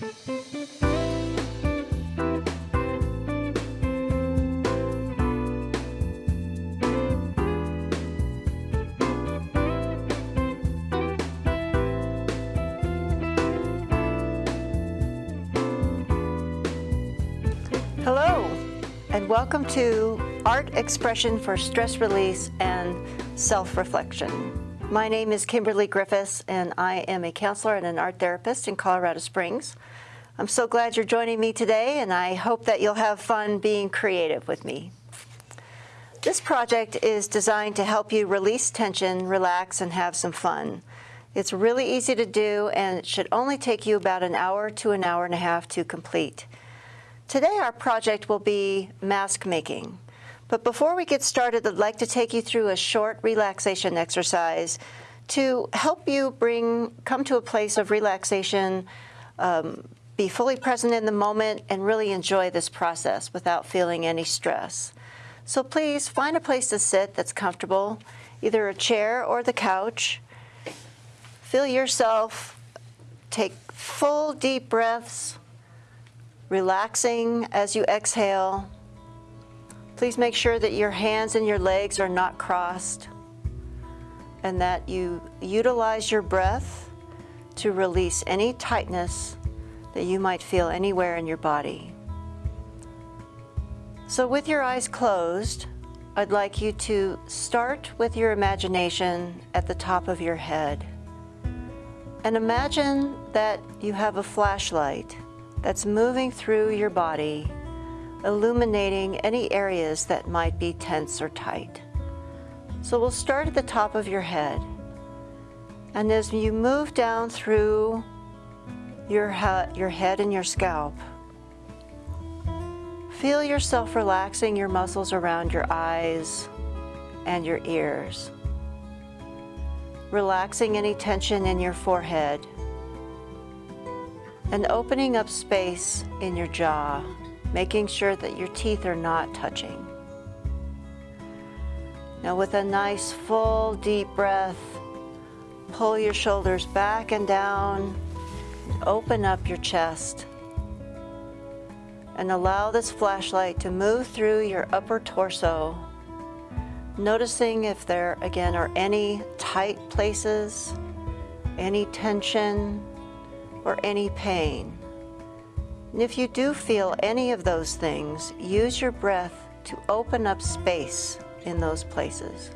Hello, and welcome to Art Expression for Stress Release and Self-Reflection. My name is Kimberly Griffiths, and I am a counselor and an art therapist in Colorado Springs. I'm so glad you're joining me today, and I hope that you'll have fun being creative with me. This project is designed to help you release tension, relax, and have some fun. It's really easy to do, and it should only take you about an hour to an hour and a half to complete. Today our project will be mask making. But before we get started, I'd like to take you through a short relaxation exercise to help you bring come to a place of relaxation, um, be fully present in the moment, and really enjoy this process without feeling any stress. So please find a place to sit that's comfortable, either a chair or the couch. Feel yourself take full deep breaths relaxing as you exhale. Please make sure that your hands and your legs are not crossed and that you utilize your breath to release any tightness that you might feel anywhere in your body. So with your eyes closed, I'd like you to start with your imagination at the top of your head. And imagine that you have a flashlight that's moving through your body, illuminating any areas that might be tense or tight. So we'll start at the top of your head. And as you move down through your, your head and your scalp, feel yourself relaxing your muscles around your eyes and your ears. Relaxing any tension in your forehead and opening up space in your jaw, making sure that your teeth are not touching. Now with a nice full deep breath, pull your shoulders back and down, open up your chest, and allow this flashlight to move through your upper torso, noticing if there again are any tight places, any tension, or any pain. And if you do feel any of those things, use your breath to open up space in those places.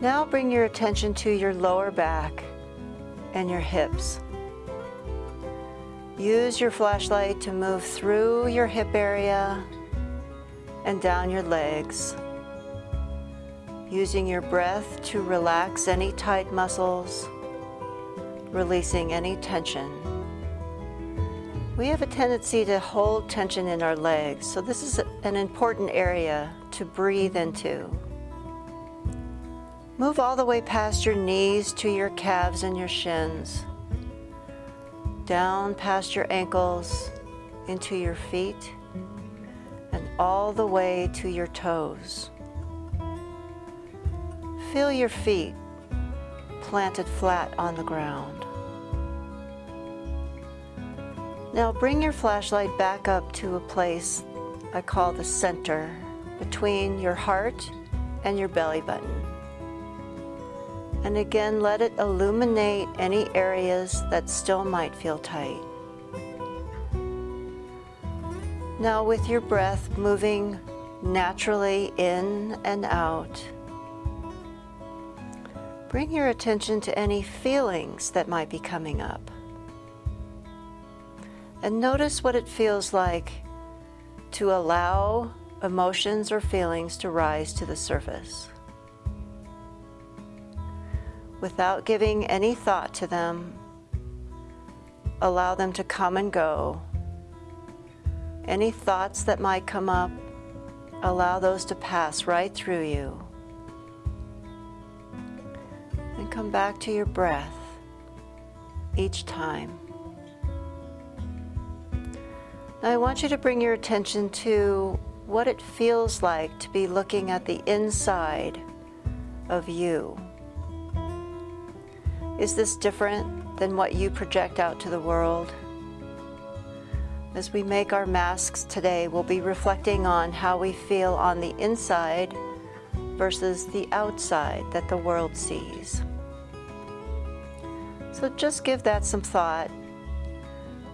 Now bring your attention to your lower back and your hips. Use your flashlight to move through your hip area and down your legs. Using your breath to relax any tight muscles releasing any tension. We have a tendency to hold tension in our legs, so this is an important area to breathe into. Move all the way past your knees to your calves and your shins, down past your ankles, into your feet, and all the way to your toes. Feel your feet planted flat on the ground. Now bring your flashlight back up to a place I call the center between your heart and your belly button. And again, let it illuminate any areas that still might feel tight. Now with your breath moving naturally in and out, bring your attention to any feelings that might be coming up. And notice what it feels like to allow emotions or feelings to rise to the surface. Without giving any thought to them, allow them to come and go. Any thoughts that might come up, allow those to pass right through you. And come back to your breath each time. I want you to bring your attention to what it feels like to be looking at the inside of you. Is this different than what you project out to the world. As we make our masks today, we'll be reflecting on how we feel on the inside versus the outside that the world sees. So just give that some thought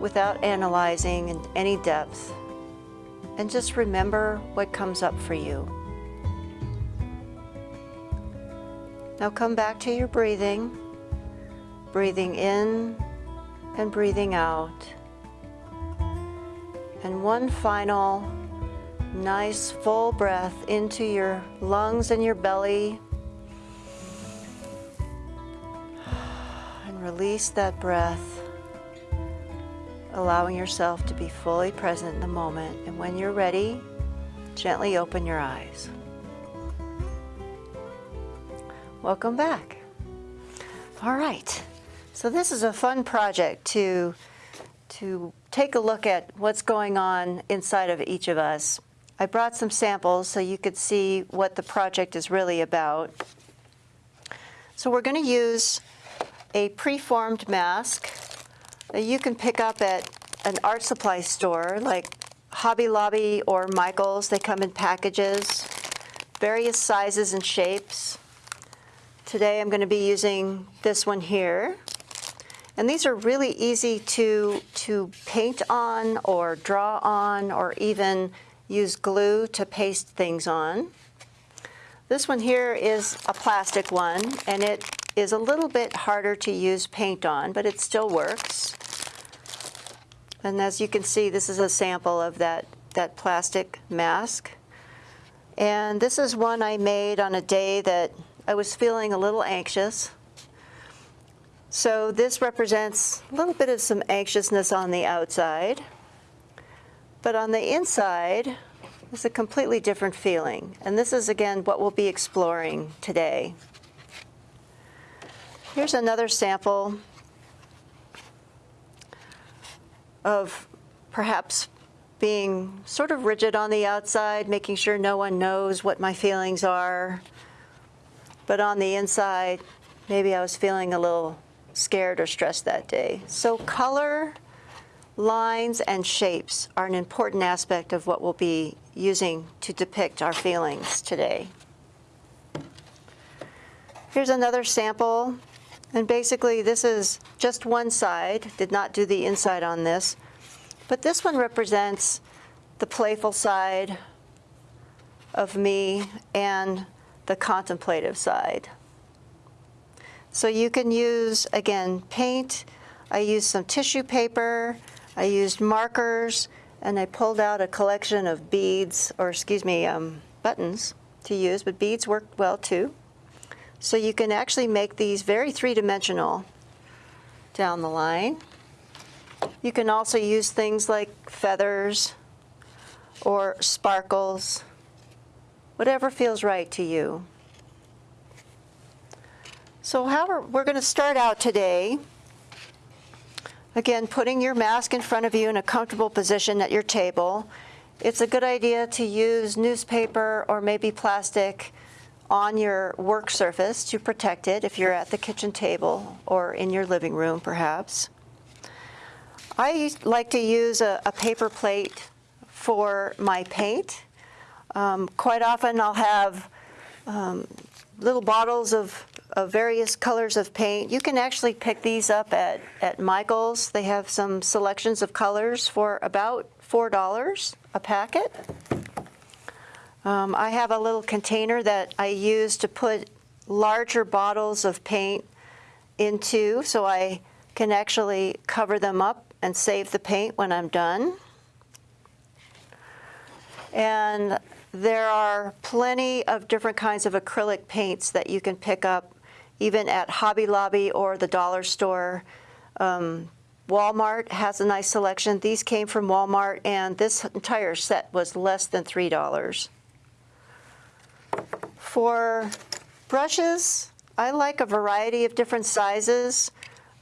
without analyzing in any depth and just remember what comes up for you. Now come back to your breathing, breathing in and breathing out. And one final nice full breath into your lungs and your belly. And release that breath, allowing yourself to be fully present in the moment. And when you're ready, gently open your eyes. Welcome back. All right. So this is a fun project to to take a look at what's going on inside of each of us. I brought some samples so you could see what the project is really about. So we're going to use a preformed mask that you can pick up at an art supply store like Hobby Lobby or Michael's. They come in packages, various sizes and shapes. Today I'm going to be using this one here. And these are really easy to, to paint on or draw on or even use glue to paste things on. This one here is a plastic one, and it is a little bit harder to use paint on, but it still works. And as you can see, this is a sample of that, that plastic mask. And this is one I made on a day that I was feeling a little anxious. So this represents a little bit of some anxiousness on the outside. But on the inside, it's a completely different feeling. And this is, again, what we'll be exploring today. Here's another sample of perhaps being sort of rigid on the outside, making sure no one knows what my feelings are. But on the inside, maybe I was feeling a little scared or stressed that day. So color lines and shapes are an important aspect of what we'll be using to depict our feelings today. Here's another sample. And basically, this is just one side. Did not do the inside on this. But this one represents the playful side of me and the contemplative side. So you can use, again, paint. I used some tissue paper. I used markers and I pulled out a collection of beads, or excuse me, um, buttons to use, but beads worked well too. So you can actually make these very three-dimensional down the line. You can also use things like feathers or sparkles, whatever feels right to you. So how are, we're going to start out today Again, putting your mask in front of you in a comfortable position at your table. It's a good idea to use newspaper or maybe plastic on your work surface to protect it if you're at the kitchen table or in your living room, perhaps. I like to use a, a paper plate for my paint. Um, quite often I'll have um, little bottles of of various colors of paint. You can actually pick these up at, at Michael's. They have some selections of colors for about $4 a packet. Um, I have a little container that I use to put larger bottles of paint into so I can actually cover them up and save the paint when I'm done. And there are plenty of different kinds of acrylic paints that you can pick up even at Hobby Lobby or the dollar store. Um, Walmart has a nice selection. These came from Walmart, and this entire set was less than $3. For brushes, I like a variety of different sizes.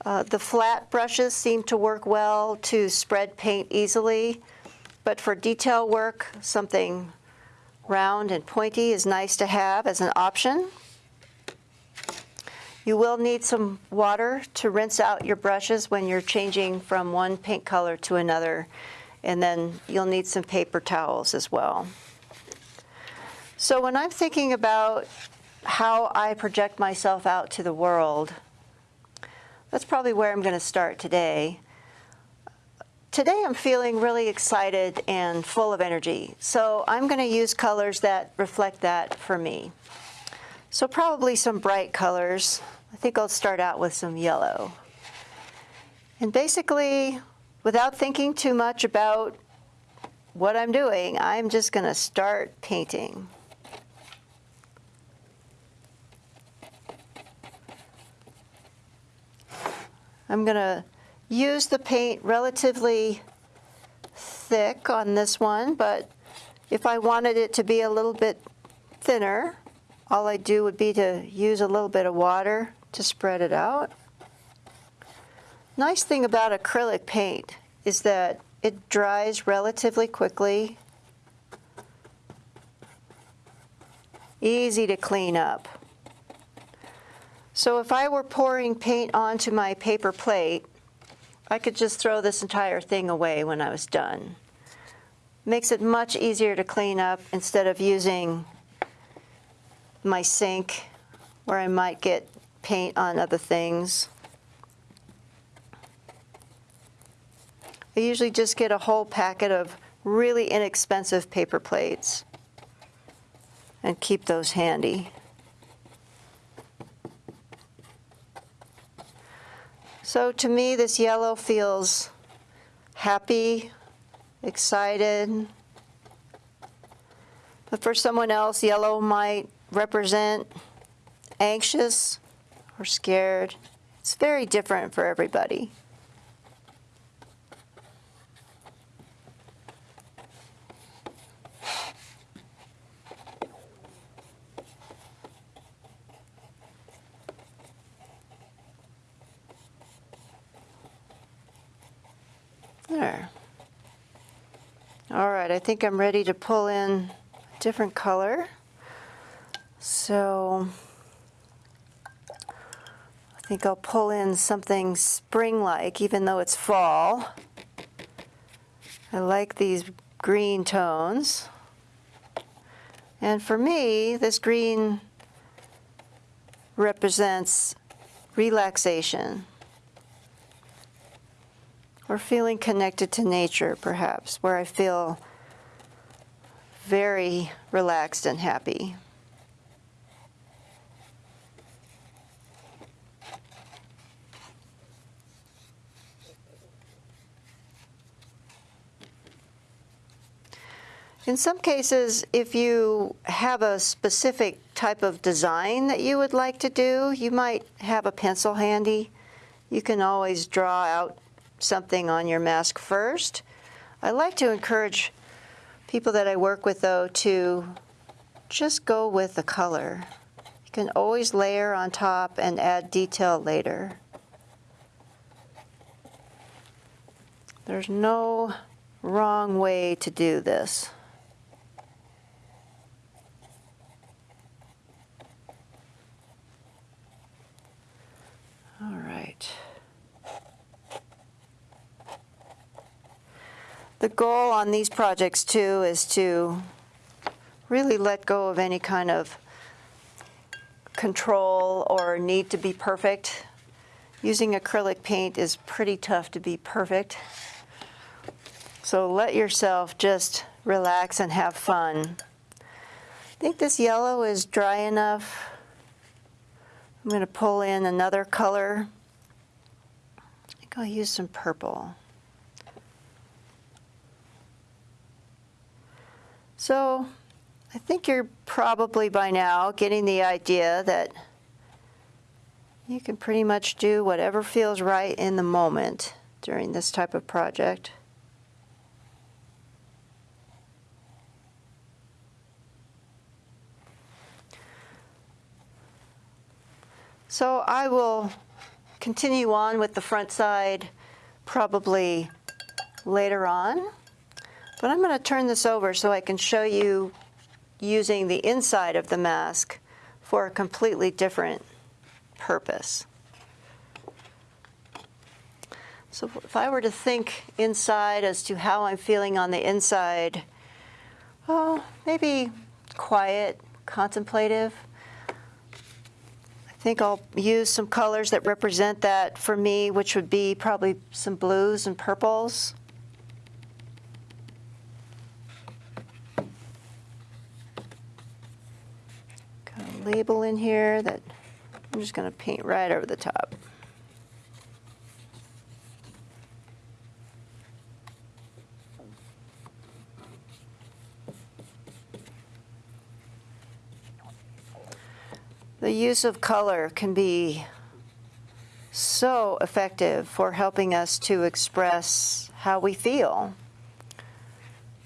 Uh, the flat brushes seem to work well to spread paint easily, but for detail work, something round and pointy is nice to have as an option. You will need some water to rinse out your brushes when you're changing from one paint color to another. And then you'll need some paper towels as well. So when I'm thinking about how I project myself out to the world, that's probably where I'm going to start today. Today I'm feeling really excited and full of energy, so I'm going to use colors that reflect that for me. So probably some bright colors. I think I'll start out with some yellow. And basically, without thinking too much about what I'm doing, I'm just going to start painting. I'm going to use the paint relatively thick on this one, but if I wanted it to be a little bit thinner, all I do would be to use a little bit of water to spread it out. Nice thing about acrylic paint is that it dries relatively quickly, easy to clean up. So if I were pouring paint onto my paper plate, I could just throw this entire thing away when I was done. Makes it much easier to clean up instead of using my sink where I might get paint on other things. I usually just get a whole packet of really inexpensive paper plates and keep those handy. So to me, this yellow feels happy, excited. But for someone else, yellow might represent anxious or scared. It's very different for everybody. There. All right, I think I'm ready to pull in a different color. So I think I'll pull in something spring-like, even though it's fall. I like these green tones. And for me, this green represents relaxation or feeling connected to nature, perhaps, where I feel very relaxed and happy. In some cases, if you have a specific type of design that you would like to do, you might have a pencil handy. You can always draw out something on your mask first. I like to encourage people that I work with, though, to just go with the color. You can always layer on top and add detail later. There's no wrong way to do this. All right. The goal on these projects too is to really let go of any kind of control or need to be perfect. Using acrylic paint is pretty tough to be perfect. So let yourself just relax and have fun. I think this yellow is dry enough. I'm going to pull in another color. I think I'll use some purple. So I think you're probably by now getting the idea that you can pretty much do whatever feels right in the moment during this type of project. So I will continue on with the front side probably later on. But I'm going to turn this over so I can show you using the inside of the mask for a completely different purpose. So if I were to think inside as to how I'm feeling on the inside, oh, maybe quiet, contemplative. I think I'll use some colors that represent that for me, which would be probably some blues and purples. Got a label in here that I'm just going to paint right over the top. The use of color can be so effective for helping us to express how we feel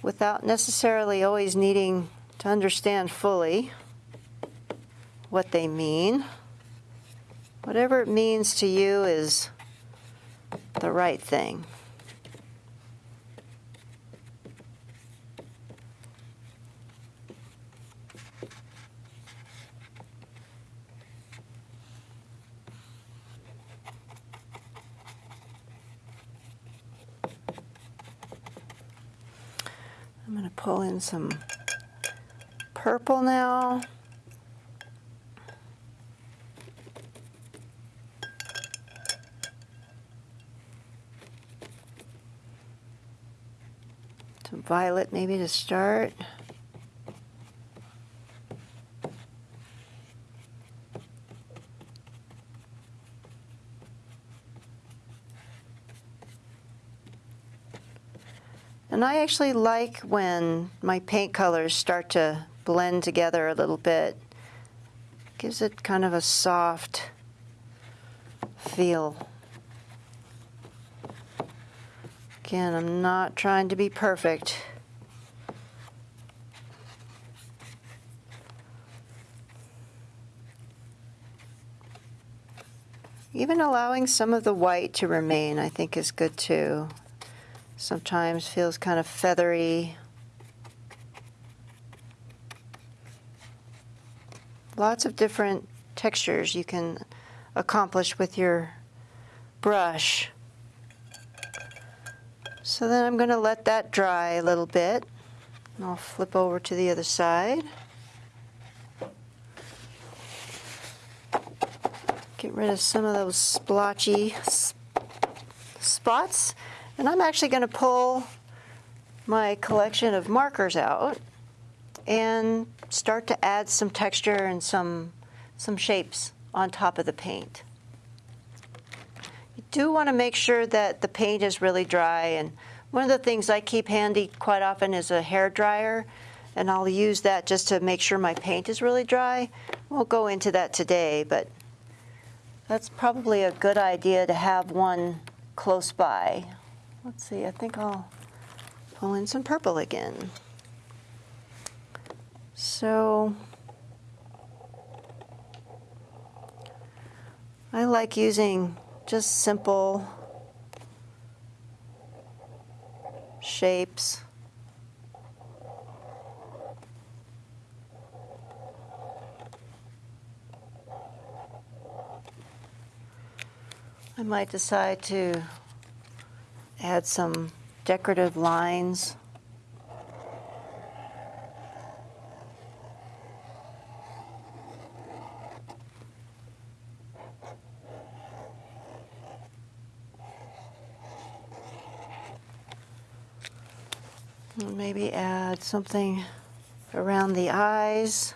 without necessarily always needing to understand fully what they mean. Whatever it means to you is the right thing. I'm going to pull in some purple now. Some violet maybe to start. And I actually like when my paint colors start to blend together a little bit. Gives it kind of a soft feel. Again, I'm not trying to be perfect. Even allowing some of the white to remain, I think, is good too. Sometimes feels kind of feathery. Lots of different textures you can accomplish with your brush. So then I'm going to let that dry a little bit. And I'll flip over to the other side. Get rid of some of those splotchy spots. And I'm actually going to pull my collection of markers out and start to add some texture and some, some shapes on top of the paint. You do want to make sure that the paint is really dry. And one of the things I keep handy quite often is a hair dryer. And I'll use that just to make sure my paint is really dry. We'll go into that today, but that's probably a good idea to have one close by. Let's see, I think I'll pull in some purple again. So I like using just simple shapes. I might decide to add some decorative lines. Maybe add something around the eyes.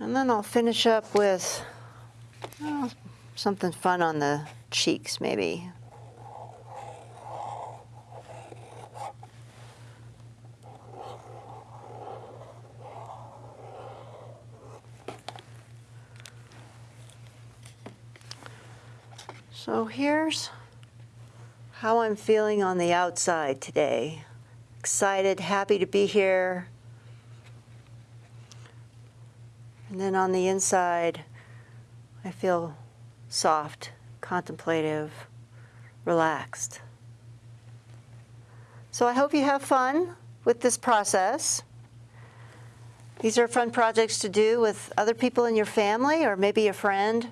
And then I'll finish up with oh, something fun on the cheeks, maybe. So here's how I'm feeling on the outside today. Excited, happy to be here. And then on the inside, I feel soft, contemplative, relaxed. So I hope you have fun with this process. These are fun projects to do with other people in your family or maybe a friend.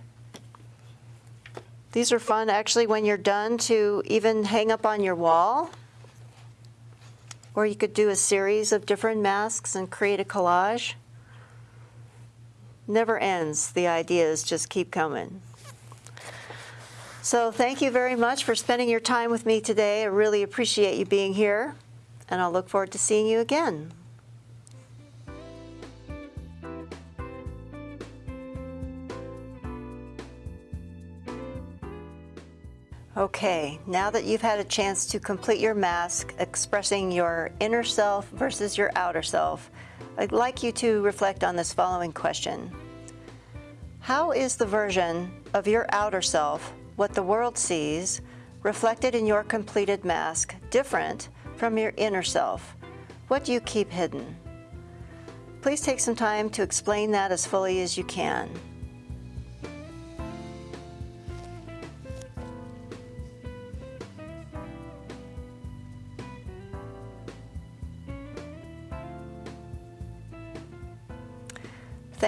These are fun actually when you're done to even hang up on your wall. Or you could do a series of different masks and create a collage. Never ends. The ideas just keep coming. So thank you very much for spending your time with me today. I really appreciate you being here, and I'll look forward to seeing you again. Okay, now that you've had a chance to complete your mask expressing your inner self versus your outer self, I'd like you to reflect on this following question. How is the version of your outer self, what the world sees, reflected in your completed mask, different from your inner self? What do you keep hidden? Please take some time to explain that as fully as you can.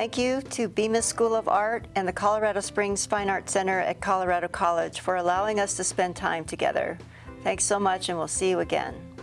Thank you to Bemis School of Art and the Colorado Springs Fine Arts Center at Colorado College for allowing us to spend time together. Thanks so much and we'll see you again.